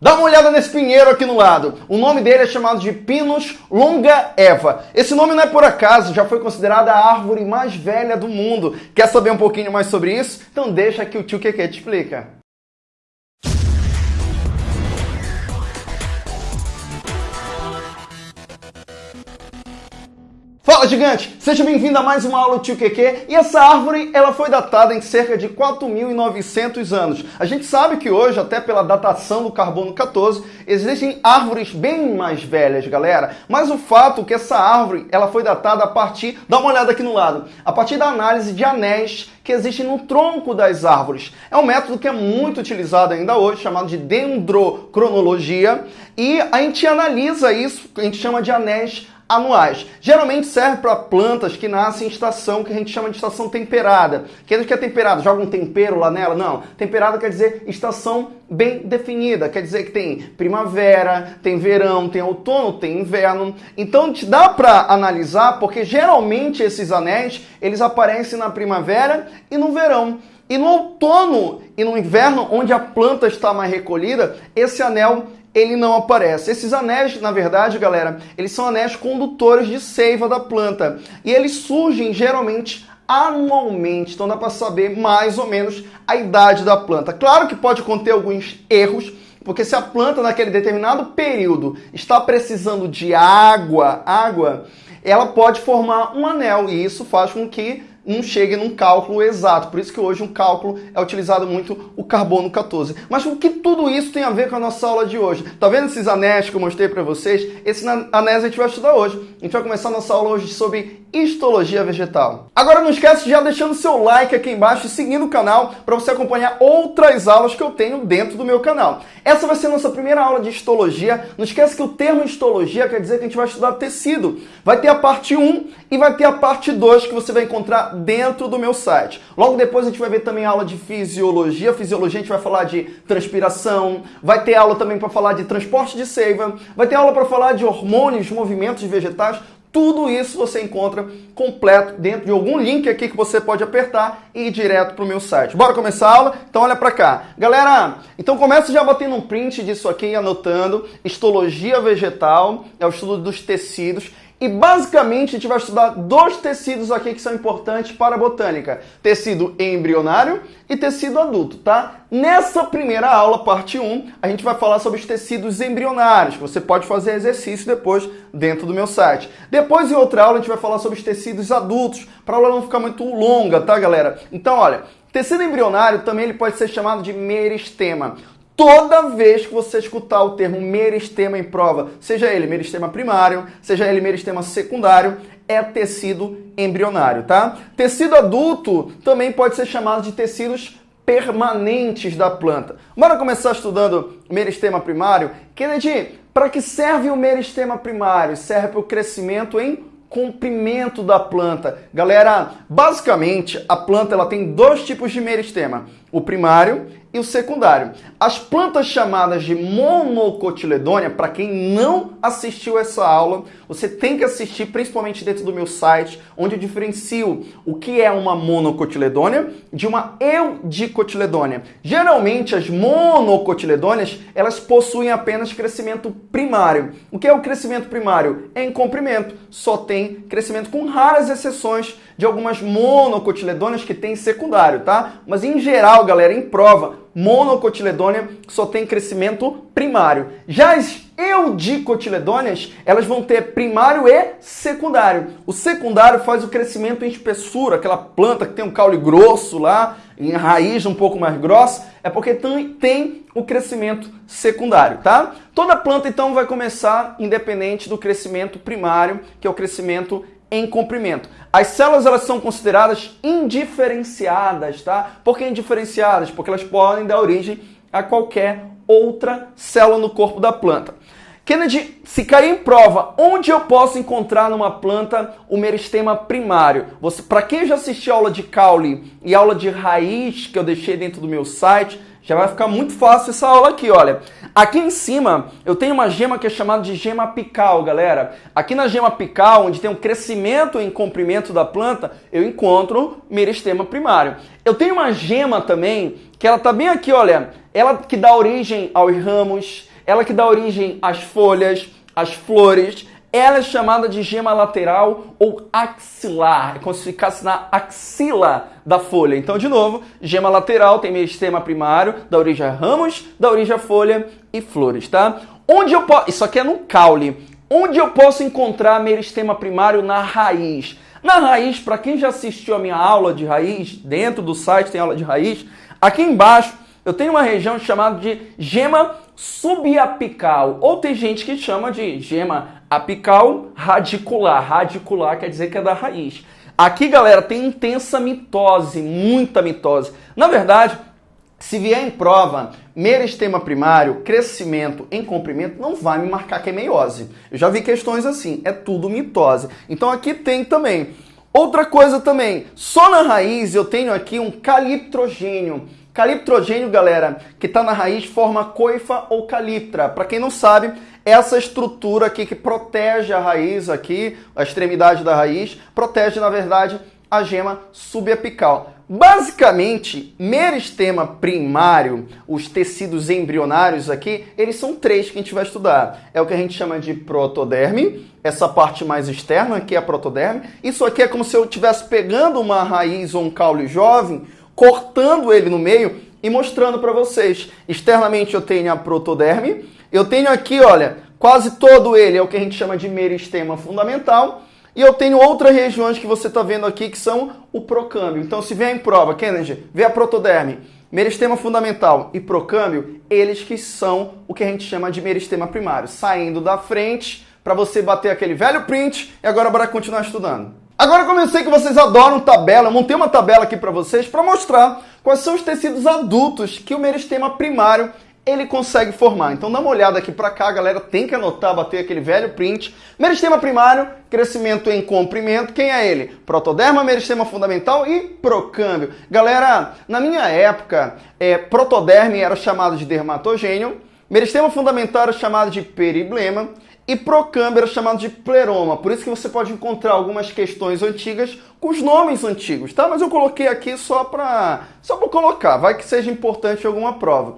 Dá uma olhada nesse pinheiro aqui no lado. O nome dele é chamado de Pinus longaeva. Esse nome não é por acaso, já foi considerada a árvore mais velha do mundo. Quer saber um pouquinho mais sobre isso? Então deixa que o tio Keke te explica. Fala gigante, seja bem-vindo a mais uma aula do Tio QQ. E essa árvore, ela foi datada em cerca de 4.900 anos. A gente sabe que hoje, até pela datação do carbono 14, existem árvores bem mais velhas, galera. Mas o fato é que essa árvore, ela foi datada a partir, dá uma olhada aqui no lado, a partir da análise de anéis que existem no tronco das árvores. É um método que é muito utilizado ainda hoje, chamado de dendrocronologia, e a gente analisa isso, a gente chama de anéis anuais. Geralmente serve para plantas que nascem em estação que a gente chama de estação temperada. Dizer que é temperado? Joga um tempero lá nela? Não. Temperada quer dizer estação bem definida. Quer dizer que tem primavera, tem verão, tem outono, tem inverno. Então te dá para analisar porque geralmente esses anéis eles aparecem na primavera e no verão. E no outono e no inverno, onde a planta está mais recolhida, esse anel ele não aparece. Esses anéis, na verdade, galera, eles são anéis condutores de seiva da planta. E eles surgem geralmente anualmente, então dá para saber mais ou menos a idade da planta. Claro que pode conter alguns erros, porque se a planta naquele determinado período está precisando de água, água, ela pode formar um anel e isso faz com que não chegue num cálculo exato. Por isso que hoje um cálculo é utilizado muito o carbono 14. Mas o que tudo isso tem a ver com a nossa aula de hoje? Tá vendo esses anéis que eu mostrei para vocês? Esses anéis a gente vai estudar hoje. A gente vai começar a nossa aula hoje sobre histologia vegetal. Agora não esquece de já deixando seu like aqui embaixo e seguindo o canal para você acompanhar outras aulas que eu tenho dentro do meu canal. Essa vai ser a nossa primeira aula de histologia. Não esquece que o termo histologia quer dizer que a gente vai estudar tecido. Vai ter a parte 1 e vai ter a parte 2 que você vai encontrar dentro do meu site. Logo depois a gente vai ver também aula de fisiologia. Fisiologia a gente vai falar de transpiração, vai ter aula também para falar de transporte de seiva, vai ter aula para falar de hormônios, movimentos vegetais, tudo isso você encontra completo dentro de algum link aqui que você pode apertar e ir direto para o meu site. Bora começar a aula? Então olha para cá. Galera, então começa já batendo um print disso aqui, anotando. Histologia vegetal, é o estudo dos tecidos. E basicamente a gente vai estudar dois tecidos aqui que são importantes para a botânica. Tecido embrionário e tecido adulto, tá? Nessa primeira aula, parte 1, a gente vai falar sobre os tecidos embrionários. Você pode fazer exercício depois dentro do meu site. Depois, em outra aula, a gente vai falar sobre os tecidos adultos, para a aula não ficar muito longa, tá, galera? Então, olha, tecido embrionário também ele pode ser chamado de meristema. Toda vez que você escutar o termo meristema em prova, seja ele meristema primário, seja ele meristema secundário, é tecido embrionário, tá? Tecido adulto também pode ser chamado de tecidos permanentes da planta. Bora começar estudando meristema primário? Kennedy, para que serve o meristema primário? Serve para o crescimento em comprimento da planta. Galera, basicamente a planta ela tem dois tipos de meristema, o primário e o secundário. As plantas chamadas de monocotiledônia, para quem não assistiu essa aula, você tem que assistir principalmente dentro do meu site, onde eu diferencio o que é uma monocotiledônia de uma eudicotiledônia. Geralmente as monocotiledôneas, elas possuem apenas crescimento primário. O que é o crescimento primário? É em comprimento, só tem crescimento com raras exceções de algumas monocotiledôneas que tem secundário, tá? Mas em geral, galera, em prova, monocotiledônea só tem crescimento primário. Já as eudicotiledôneas, elas vão ter primário e secundário. O secundário faz o crescimento em espessura, aquela planta que tem um caule grosso lá, em raiz um pouco mais grossa, é porque tem o crescimento secundário, tá? Toda planta então vai começar independente do crescimento primário, que é o crescimento em comprimento. As células elas são consideradas indiferenciadas, tá? Por que indiferenciadas? Porque elas podem dar origem a qualquer outra célula no corpo da planta. Kennedy, se cair em prova, onde eu posso encontrar numa planta o meristema primário? Para quem já assistiu aula de caule e aula de raiz que eu deixei dentro do meu site, Já vai ficar muito fácil essa aula aqui, olha. Aqui em cima eu tenho uma gema que é chamada de gema apical, galera. Aqui na gema apical, onde tem um crescimento em comprimento da planta, eu encontro meristema primário. Eu tenho uma gema também, que ela tá bem aqui, olha. Ela que dá origem aos ramos, ela que dá origem às folhas, às flores, ela é chamada de gema lateral ou axilar. É como se ficasse na axila da folha. Então, de novo, gema lateral tem meristema primário, da origem a ramos, da origem a folha e flores, tá? Onde eu posso... Isso aqui é no caule. Onde eu posso encontrar meristema primário na raiz? Na raiz, para quem já assistiu a minha aula de raiz, dentro do site tem aula de raiz, aqui embaixo eu tenho uma região chamada de gema subapical, ou tem gente que chama de gema apical radicular. Radicular quer dizer que é da raiz. Aqui, galera, tem intensa mitose, muita mitose. Na verdade, se vier em prova meristema primário, crescimento em comprimento, não vai me marcar que é meiose. Eu já vi questões assim, é tudo mitose. Então aqui tem também. Outra coisa também, só na raiz eu tenho aqui um caliptrogênio. Caliptrogênio, galera, que está na raiz forma coifa ou caliptra. Para quem não sabe, essa estrutura aqui que protege a raiz aqui, a extremidade da raiz, protege, na verdade, a gema subapical. Basicamente, meristema primário, os tecidos embrionários aqui, eles são três que a gente vai estudar. É o que a gente chama de protoderme, essa parte mais externa aqui é a protoderme. Isso aqui é como se eu estivesse pegando uma raiz ou um caule jovem, cortando ele no meio e mostrando para vocês. Externamente eu tenho a protoderme, eu tenho aqui, olha, quase todo ele é o que a gente chama de meristema fundamental. E eu tenho outras regiões que você está vendo aqui que são o procâmbio. Então, se vier em prova, Kennedy, vê a protoderme, meristema fundamental e procâmbio, eles que são o que a gente chama de meristema primário. Saindo da frente para você bater aquele velho print e agora bora continuar estudando. Agora como eu sei que vocês adoram tabela, eu montei uma tabela aqui para vocês para mostrar quais são os tecidos adultos que o meristema primário ele consegue formar. Então dá uma olhada aqui para cá, galera, tem que anotar, bater aquele velho print. Meristema primário, crescimento em comprimento, quem é ele? Protoderma, meristema fundamental e procâmbio. Galera, na minha época, é, protoderme era chamado de dermatogênio, meristema fundamental era chamado de periblema, e procâmbio era chamado de pleroma. Por isso que você pode encontrar algumas questões antigas com os nomes antigos, tá? Mas eu coloquei aqui só para só para colocar, vai que seja importante alguma prova.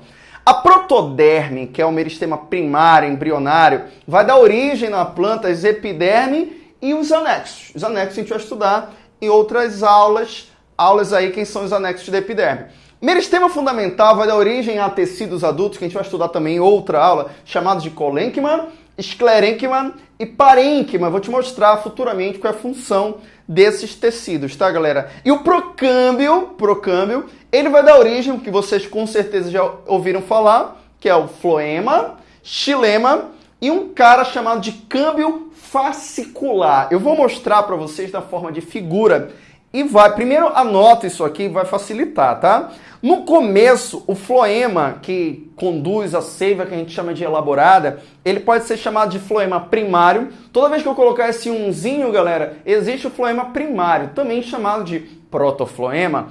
A protoderme, que é o meristema primário, embrionário, vai dar origem na planta às epiderme e os anexos. Os anexos a gente vai estudar em outras aulas, aulas aí quem são os anexos da epiderme. Meristema fundamental vai dar origem a tecidos adultos, que a gente vai estudar também em outra aula, chamados de colênquima, esclerênquima e parênquima. Vou te mostrar futuramente qual é a função desses tecidos, tá, galera? E o procâmbio, procâmbio, ele vai dar origem, que vocês com certeza já ouviram falar, que é o floema, xilema e um cara chamado de câmbio fascicular. Eu vou mostrar para vocês na forma de figura e vai, primeiro anota isso aqui, vai facilitar, tá? No começo, o floema que conduz a seiva que a gente chama de elaborada, ele pode ser chamado de floema primário. Toda vez que eu colocar esse umzinho, galera, existe o floema primário, também chamado de protofloema.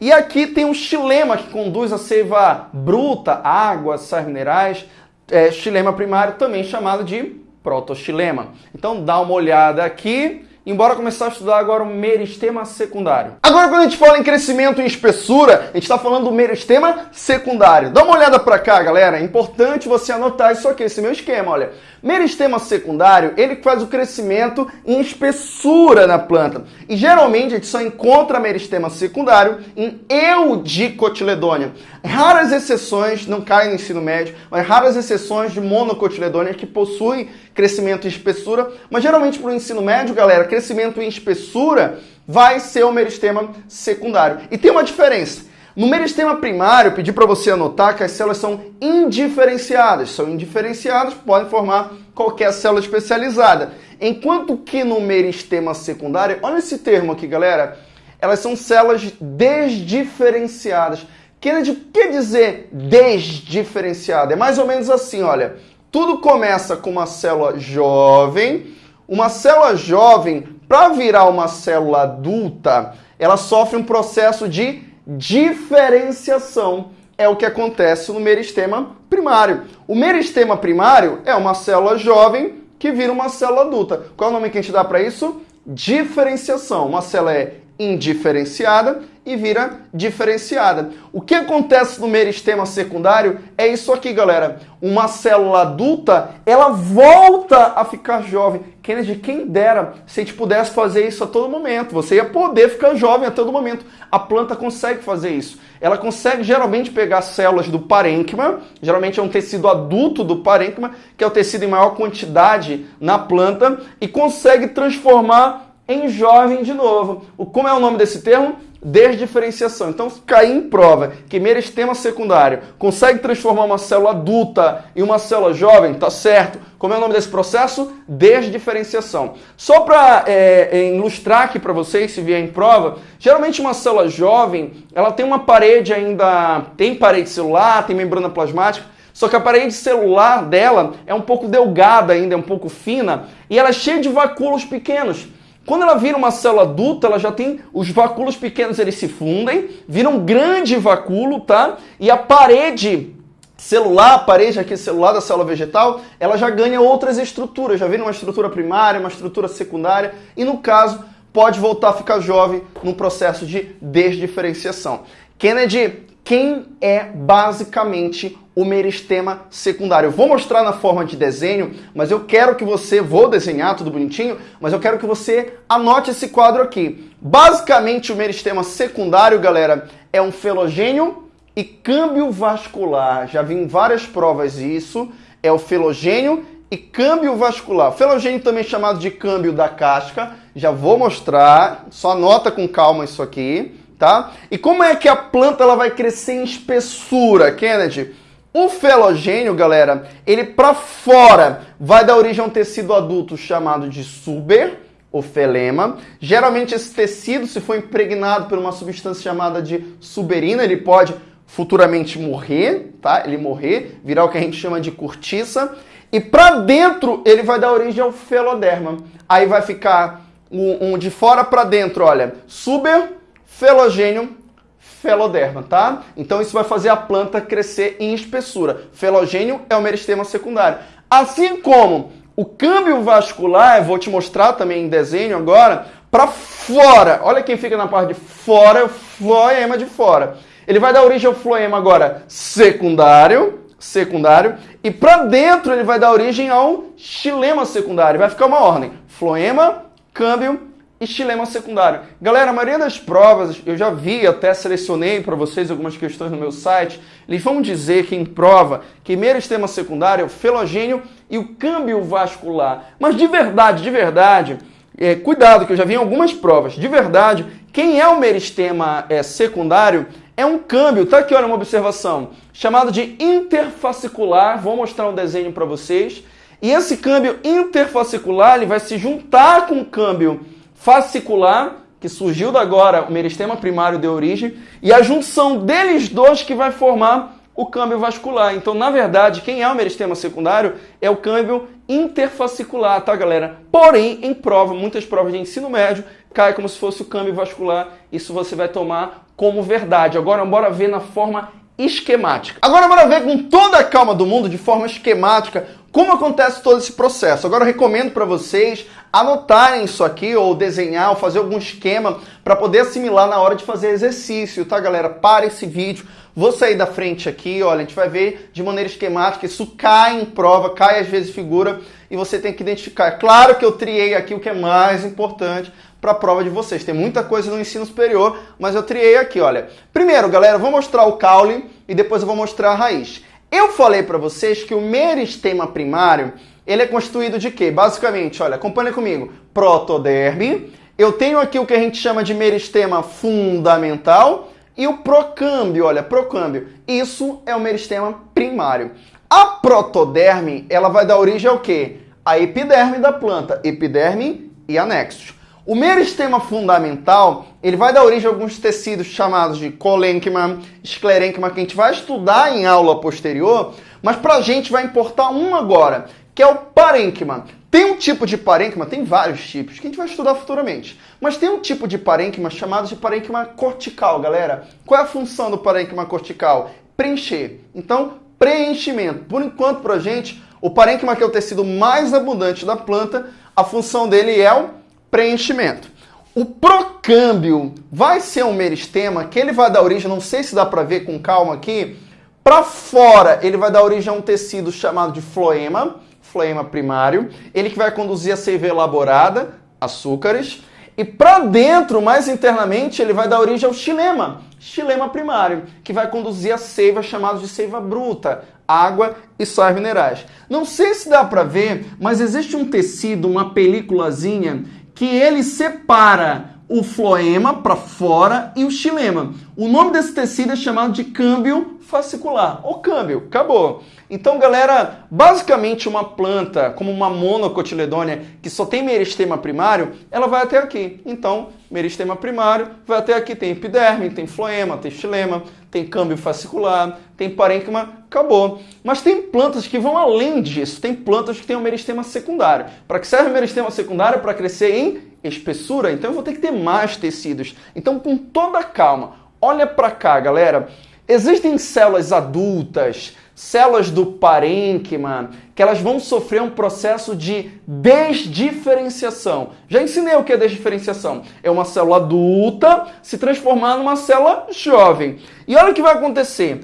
E aqui tem um xilema que conduz a seiva bruta, água, sais minerais, é, xilema primário, também chamado de protoxilema. Então dá uma olhada aqui embora começar a estudar agora o meristema secundário. Agora, quando a gente fala em crescimento e espessura, a gente está falando do meristema secundário. Dá uma olhada para cá, galera. É importante você anotar isso aqui, esse meu esquema, olha. Meristema secundário, ele faz o crescimento em espessura na planta. E geralmente a gente só encontra meristema secundário em eudicotiledônia. Raras exceções, não caem no ensino médio, mas raras exceções de monocotiledônia que possuem crescimento em espessura. Mas geralmente para o ensino médio, galera, crescimento em espessura vai ser o meristema secundário. E tem uma diferença. No meristema primário, pedi para você anotar que as células são indiferenciadas. São indiferenciadas, podem formar qualquer célula especializada. Enquanto que no meristema secundário, olha esse termo aqui, galera, elas são células desdiferenciadas. Kennedy, o que dizer desdiferenciada? É mais ou menos assim, olha. Tudo começa com uma célula jovem. Uma célula jovem, para virar uma célula adulta, ela sofre um processo de diferenciação. é o que acontece no meristema primário. O meristema primário é uma célula jovem que vira uma célula adulta. Qual é o nome que a gente dá para isso? Diferenciação. Uma célula é indiferenciada e vira diferenciada. O que acontece no meristema secundário é isso aqui, galera. Uma célula adulta, ela volta a ficar jovem. Kennedy, quem dera se a gente pudesse fazer isso a todo momento. Você ia poder ficar jovem a todo momento. A planta consegue fazer isso. Ela consegue geralmente pegar células do parênquima, geralmente é um tecido adulto do parênquima, que é o tecido em maior quantidade na planta, e consegue transformar em jovem de novo. O, como é o nome desse termo? Desdiferenciação. Então, cair em prova que meristema secundário consegue transformar uma célula adulta em uma célula jovem, tá certo. Como é o nome desse processo? Desdiferenciação. Só para é, é, ilustrar aqui para vocês, se vier em prova, geralmente uma célula jovem, ela tem uma parede ainda, tem parede celular, tem membrana plasmática, só que a parede celular dela é um pouco delgada ainda, é um pouco fina, e ela é cheia de vacúolos pequenos. Quando ela vira uma célula adulta, ela já tem os vacúolos pequenos, eles se fundem, viram um grande vacúolo, tá? E a parede celular, a parede aqui celular da célula vegetal, ela já ganha outras estruturas, já vira uma estrutura primária, uma estrutura secundária, e no caso, pode voltar a ficar jovem no processo de desdiferenciação. Kennedy, quem é basicamente o meristema secundário. Eu vou mostrar na forma de desenho, mas eu quero que você, vou desenhar tudo bonitinho, mas eu quero que você anote esse quadro aqui. Basicamente, o meristema secundário, galera, é um felogênio e câmbio vascular. Já vi em várias provas isso. É o felogênio e câmbio vascular. Felogênio também chamado de câmbio da casca. Já vou mostrar. Só anota com calma isso aqui, tá? E como é que a planta ela vai crescer em espessura, Kennedy? O felogênio, galera, ele para fora vai dar origem a um tecido adulto chamado de suber, o felema. Geralmente esse tecido, se for impregnado por uma substância chamada de suberina, ele pode futuramente morrer, tá? Ele morrer, virar o que a gente chama de cortiça. E para dentro ele vai dar origem ao feloderma. Aí vai ficar um, um de fora para dentro, olha, suber, felogênio, feloderma, tá? Então isso vai fazer a planta crescer em espessura. Felogênio é o meristema secundário. Assim como o câmbio vascular, eu vou te mostrar também em desenho agora, para fora. Olha quem fica na parte de fora, floema de fora. Ele vai dar origem ao floema agora secundário, secundário, e para dentro ele vai dar origem ao xilema secundário. Vai ficar uma ordem: floema, câmbio, estilema secundário. Galera, a maioria das provas, eu já vi, até selecionei para vocês algumas questões no meu site, eles vão dizer que em prova, que meristema secundário é o felogênio e o câmbio vascular. Mas de verdade, de verdade, é, cuidado que eu já vi em algumas provas, de verdade, quem é o meristema é, secundário é um câmbio, tá aqui, olha uma observação, chamado de interfascicular, vou mostrar um desenho para vocês, e esse câmbio interfascicular ele vai se juntar com o câmbio fascicular, que surgiu da agora, o meristema primário de origem, e a junção deles dois que vai formar o câmbio vascular. Então, na verdade, quem é o meristema secundário é o câmbio interfascicular, tá, galera? Porém, em prova, muitas provas de ensino médio, cai como se fosse o câmbio vascular. Isso você vai tomar como verdade. Agora, bora ver na forma esquemática. Agora, bora ver com toda a calma do mundo, de forma esquemática, como acontece todo esse processo? Agora eu recomendo para vocês anotarem isso aqui ou desenhar ou fazer algum esquema para poder assimilar na hora de fazer exercício, tá galera? Para esse vídeo, vou sair da frente aqui, olha, a gente vai ver de maneira esquemática, isso cai em prova, cai às vezes figura e você tem que identificar. Claro que eu triei aqui o que é mais importante para a prova de vocês. Tem muita coisa no ensino superior, mas eu triei aqui, olha. Primeiro, galera, eu vou mostrar o caule e depois eu vou mostrar a raiz. Eu falei para vocês que o meristema primário, ele é constituído de quê? Basicamente, olha, acompanha comigo. Protoderme, eu tenho aqui o que a gente chama de meristema fundamental e o procâmbio, olha, procâmbio. Isso é o meristema primário. A protoderme, ela vai dar origem ao quê? A epiderme da planta, epiderme e anexos. O meristema fundamental, ele vai dar origem a alguns tecidos chamados de colênquima, esclerênquima, que a gente vai estudar em aula posterior, mas para a gente vai importar um agora, que é o parênquima. Tem um tipo de parênquima, tem vários tipos, que a gente vai estudar futuramente, mas tem um tipo de parênquima chamado de parênquima cortical, galera. Qual é a função do parênquima cortical? preencher. Então, preenchimento. Por enquanto, para a gente, o parênquima, que é o tecido mais abundante da planta, a função dele é o preenchimento. O procâmbio vai ser um meristema que ele vai dar origem, não sei se dá para ver com calma aqui, para fora ele vai dar origem a um tecido chamado de floema, floema primário, ele que vai conduzir a seiva elaborada, açúcares, e para dentro, mais internamente, ele vai dar origem ao xilema, xilema primário, que vai conduzir a seiva chamada de seiva bruta, água e sais minerais. Não sei se dá para ver, mas existe um tecido, uma películazinha, que ele separa o floema para fora e o xilema. O nome desse tecido é chamado de câmbio fascicular, ou câmbio, acabou. Então, galera, basicamente uma planta como uma monocotiledônia que só tem meristema primário, ela vai até aqui. Então, meristema primário vai até aqui, tem epiderme, tem floema, tem xilema, tem câmbio fascicular, tem parênquima, acabou. Mas tem plantas que vão além disso, tem plantas que têm o meristema secundário. Para que serve o meristema secundário? Para crescer em espessura, então eu vou ter que ter mais tecidos. Então, com toda calma, olha para cá, galera. Existem células adultas, células do parênquima, que elas vão sofrer um processo de desdiferenciação. Já ensinei o que é desdiferenciação. É uma célula adulta se transformar numa célula jovem. E olha o que vai acontecer.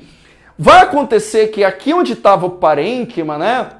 Vai acontecer que aqui onde estava o parênquima, né,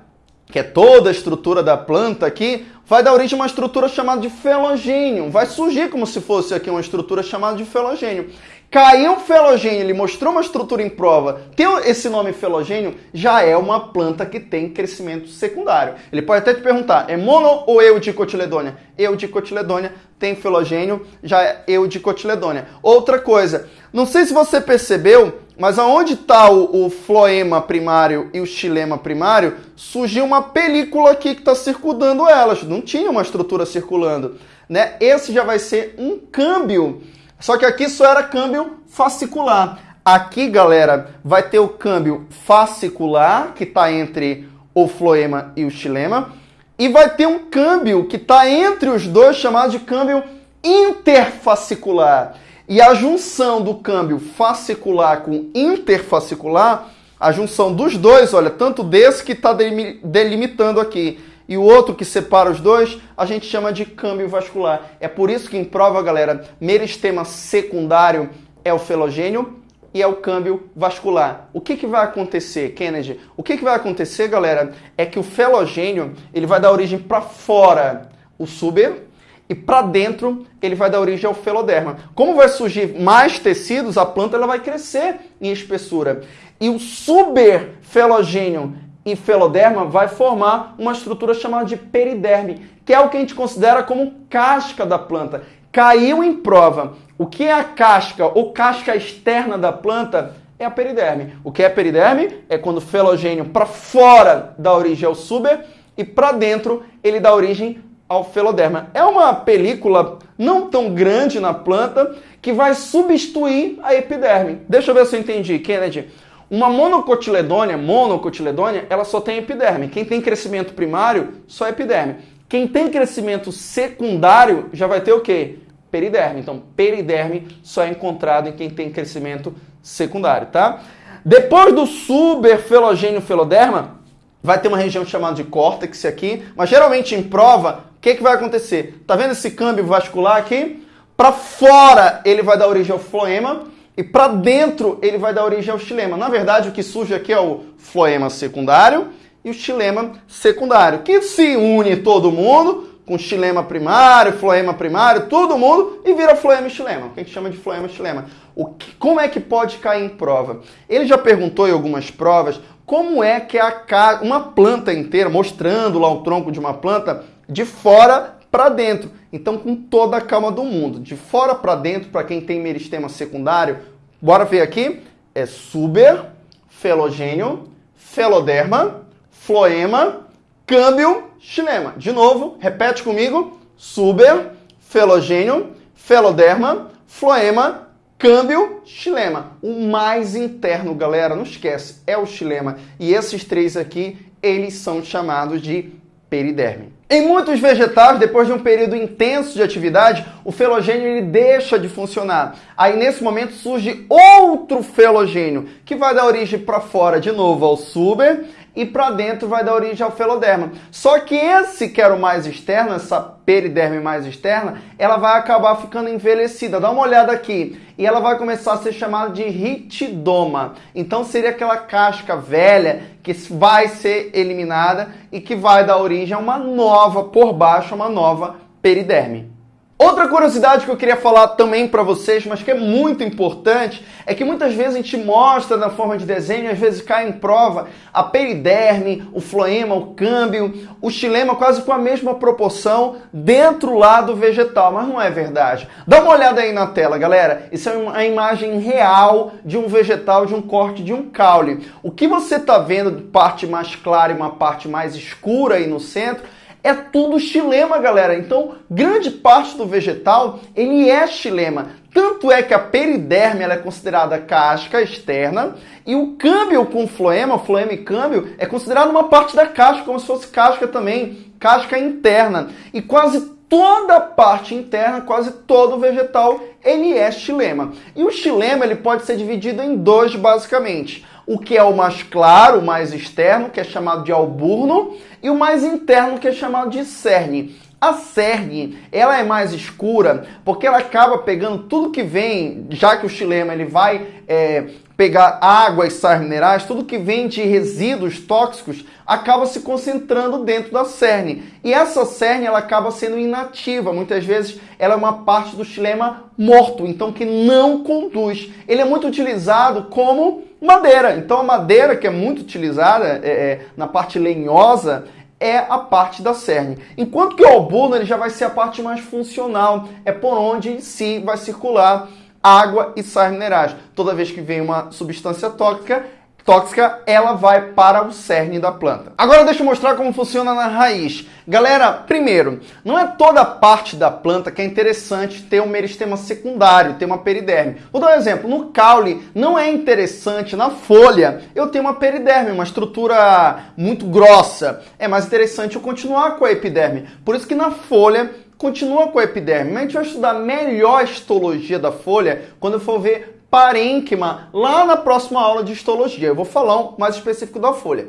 que é toda a estrutura da planta aqui, vai dar origem a uma estrutura chamada de felogênio. Vai surgir como se fosse aqui uma estrutura chamada de felogênio. Caiu felogênio, ele mostrou uma estrutura em prova, tem esse nome felogênio, já é uma planta que tem crescimento secundário. Ele pode até te perguntar, é mono ou eudicotiledônia? Eudicotiledônia tem felogênio, já é eudicotiledônia. Outra coisa, não sei se você percebeu, mas aonde está o, o, floema primário e o xilema primário, surgiu uma película aqui que está circundando elas. Não tinha uma estrutura circulando. Né? Esse já vai ser um câmbio só que aqui só era câmbio fascicular. Aqui, galera, vai ter o câmbio fascicular, que está entre o floema e o xilema, e vai ter um câmbio que está entre os dois, chamado de câmbio interfascicular. E a junção do câmbio fascicular com interfascicular, a junção dos dois, olha, tanto desse que está delimitando aqui, e o outro que separa os dois, a gente chama de câmbio vascular. É por isso que em prova, galera, meristema secundário é o felogênio e é o câmbio vascular. O que, que vai acontecer, Kennedy? O que, que vai acontecer, galera, é que o felogênio ele vai dar origem para fora o súber e para dentro ele vai dar origem ao feloderma. Como vai surgir mais tecidos, a planta ela vai crescer em espessura. E o superfelogênio e feloderma vai formar uma estrutura chamada de periderme, que é o que a gente considera como casca da planta. Caiu em prova. O que é a casca ou casca externa da planta? É a periderme. O que é periderme? É quando o felogênio para fora dá origem ao suber e para dentro ele dá origem ao feloderma. É uma película não tão grande na planta que vai substituir a epiderme. Deixa eu ver se eu entendi, Kennedy. Uma monocotiledônia, monocotiledônia, ela só tem epiderme. Quem tem crescimento primário, só epiderme. Quem tem crescimento secundário já vai ter o quê? Periderme. Então, periderme só é encontrado em quem tem crescimento secundário, tá? Depois do suberfelogênio feloderma, vai ter uma região chamada de córtex aqui, mas geralmente em prova, o que, que vai acontecer? Tá vendo esse câmbio vascular aqui? Para fora ele vai dar origem ao floema, e para dentro ele vai dar origem ao xilema. Na verdade, o que surge aqui é o floema secundário e o xilema secundário, que se une todo mundo com xilema primário, floema primário, todo mundo e vira floema e xilema, que a gente chama de floema e xilema. O que, como é que pode cair em prova? Ele já perguntou em algumas provas como é que é a, uma planta inteira, mostrando lá o tronco de uma planta, de fora para dentro. Então, com toda a calma do mundo, de fora para dentro, para quem tem meristema secundário, bora ver aqui, é suber, felogênio, feloderma, floema, câmbio, xilema. De novo, repete comigo, suber, felogênio, feloderma, floema, câmbio, xilema. O mais interno, galera, não esquece, é o xilema. E esses três aqui, eles são chamados de periderme. Em muitos vegetais, depois de um período intenso de atividade, o felogênio ele deixa de funcionar. Aí nesse momento surge outro felogênio, que vai dar origem para fora de novo ao suber e para dentro vai dar origem ao feloderma. Só que esse que era o mais externo, essa periderme mais externa, ela vai acabar ficando envelhecida. Dá uma olhada aqui. E ela vai começar a ser chamada de ritidoma. Então seria aquela casca velha que vai ser eliminada e que vai dar origem a uma nova por baixo, uma nova periderme. Outra curiosidade que eu queria falar também para vocês, mas que é muito importante, é que muitas vezes a gente mostra na forma de desenho, às vezes cai em prova a periderme, o floema, o câmbio, o xilema quase com a mesma proporção dentro lá do vegetal, mas não é verdade. Dá uma olhada aí na tela, galera. Isso é uma imagem real de um vegetal, de um corte de um caule. O que você está vendo de parte mais clara e uma parte mais escura aí no centro é tudo xilema, galera. Então, grande parte do vegetal, ele é xilema. Tanto é que a periderme é considerada casca externa e o câmbio com floema, floema e câmbio, é considerado uma parte da casca, como se fosse casca também, casca interna. E quase toda a parte interna, quase todo o vegetal, ele é xilema. E o xilema ele pode ser dividido em dois, basicamente o que é o mais claro, o mais externo, que é chamado de alburno, e o mais interno, que é chamado de cerne. A cerne, ela é mais escura porque ela acaba pegando tudo que vem, já que o xilema ele vai é, pegar água e sais minerais, tudo que vem de resíduos tóxicos acaba se concentrando dentro da cerne. E essa cerne ela acaba sendo inativa, muitas vezes ela é uma parte do xilema morto, então que não conduz. Ele é muito utilizado como madeira. Então a madeira que é muito utilizada é, é, na parte lenhosa é a parte da cerne. Enquanto que o albuno ele já vai ser a parte mais funcional, é por onde em si vai circular água e sais minerais. Toda vez que vem uma substância tóxica, tóxica, ela vai para o cerne da planta. Agora deixa eu mostrar como funciona na raiz. Galera, primeiro, não é toda parte da planta que é interessante ter um meristema secundário, ter uma periderme. Vou dar um exemplo. No caule, não é interessante na folha eu ter uma periderme, uma estrutura muito grossa. É mais interessante eu continuar com a epiderme. Por isso que na folha continua com a epiderme. Mas a gente vai estudar melhor a histologia da folha quando for ver parênquima lá na próxima aula de histologia. Eu vou falar um mais específico da folha.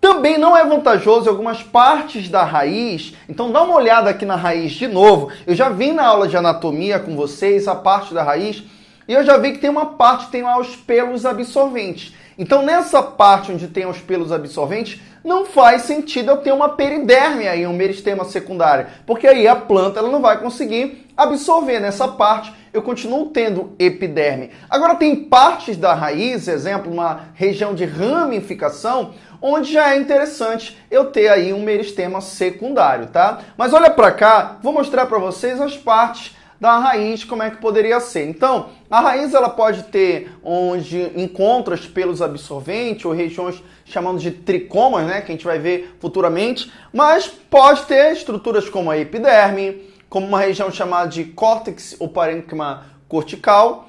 Também não é vantajoso algumas partes da raiz, então dá uma olhada aqui na raiz de novo. Eu já vi na aula de anatomia com vocês a parte da raiz e eu já vi que tem uma parte que tem lá os pelos absorventes. Então nessa parte onde tem os pelos absorventes, não faz sentido eu ter uma periderme aí, um meristema secundário, porque aí a planta ela não vai conseguir absorver nessa parte eu continuo tendo epiderme. Agora tem partes da raiz, exemplo, uma região de ramificação, onde já é interessante eu ter aí um meristema secundário, tá? Mas olha para cá, vou mostrar para vocês as partes da raiz, como é que poderia ser. Então, a raiz ela pode ter onde encontra os pelos absorventes ou regiões chamando de tricomas, né, que a gente vai ver futuramente, mas pode ter estruturas como a epiderme, como uma região chamada de córtex ou parênquima cortical.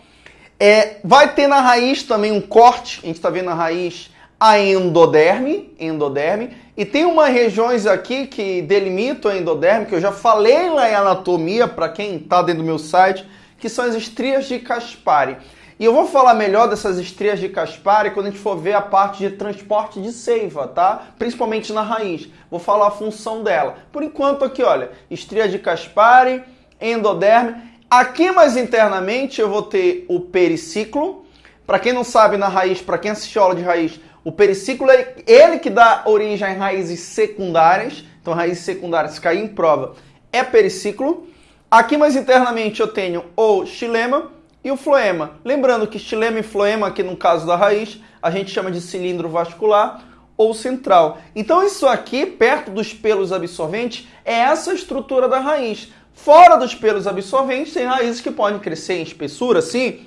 É, vai ter na raiz também um corte, a gente está vendo na raiz a endoderme, endoderme, e tem umas regiões aqui que delimitam a endoderme, que eu já falei lá em anatomia, para quem está dentro do meu site, que são as estrias de Caspari. E eu vou falar melhor dessas estrias de Caspari quando a gente for ver a parte de transporte de seiva, tá? Principalmente na raiz. Vou falar a função dela. Por enquanto aqui, olha, estria de Caspari, endoderme. Aqui mais internamente eu vou ter o periciclo. Para quem não sabe na raiz, para quem assistiu aula de raiz, o periciclo é ele que dá origem a raízes secundárias. Então raízes secundárias, se cair em prova, é periciclo. Aqui mais internamente eu tenho o xilema e o floema. Lembrando que xilema e floema, aqui no caso da raiz, a gente chama de cilindro vascular ou central. Então isso aqui, perto dos pelos absorventes, é essa estrutura da raiz. Fora dos pelos absorventes, tem raízes que podem crescer em espessura, sim.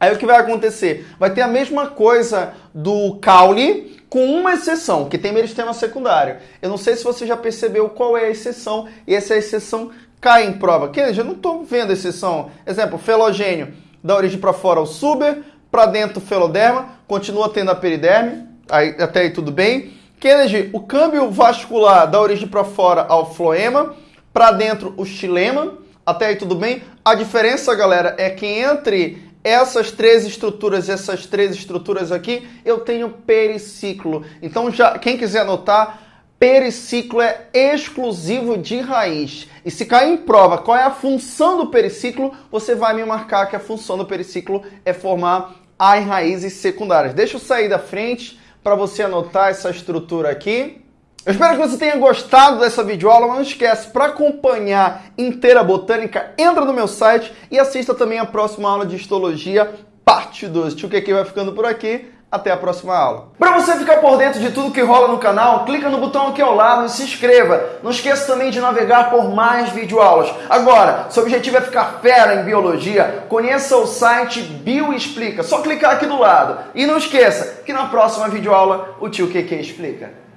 Aí o que vai acontecer? Vai ter a mesma coisa do caule, com uma exceção, que tem meristema secundário. Eu não sei se você já percebeu qual é a exceção, e essa exceção cai em prova. Que eu não estou vendo exceção. Exemplo, felogênio da origem para fora o suber, para dentro o feloderma, continua tendo a periderme, aí, até aí tudo bem. Kennedy, o câmbio vascular da origem para fora ao floema, para dentro o xilema, até aí tudo bem? A diferença, galera, é que entre essas três estruturas, essas três estruturas aqui, eu tenho periciclo. Então, já quem quiser anotar, periciclo é exclusivo de raiz. E se cair em prova qual é a função do periciclo, você vai me marcar que a função do periciclo é formar as raízes secundárias. Deixa eu sair da frente para você anotar essa estrutura aqui. Eu espero que você tenha gostado dessa videoaula, mas não esquece, para acompanhar inteira botânica, entra no meu site e assista também a próxima aula de histologia, parte 2. Tio que vai ficando por aqui. Até a próxima aula. Para você ficar por dentro de tudo que rola no canal, clica no botão aqui ao lado e se inscreva. Não esqueça também de navegar por mais videoaulas. Agora, seu objetivo é ficar fera em biologia, conheça o site Bioexplica. Só clicar aqui do lado. E não esqueça que na próxima videoaula o tio QQ explica.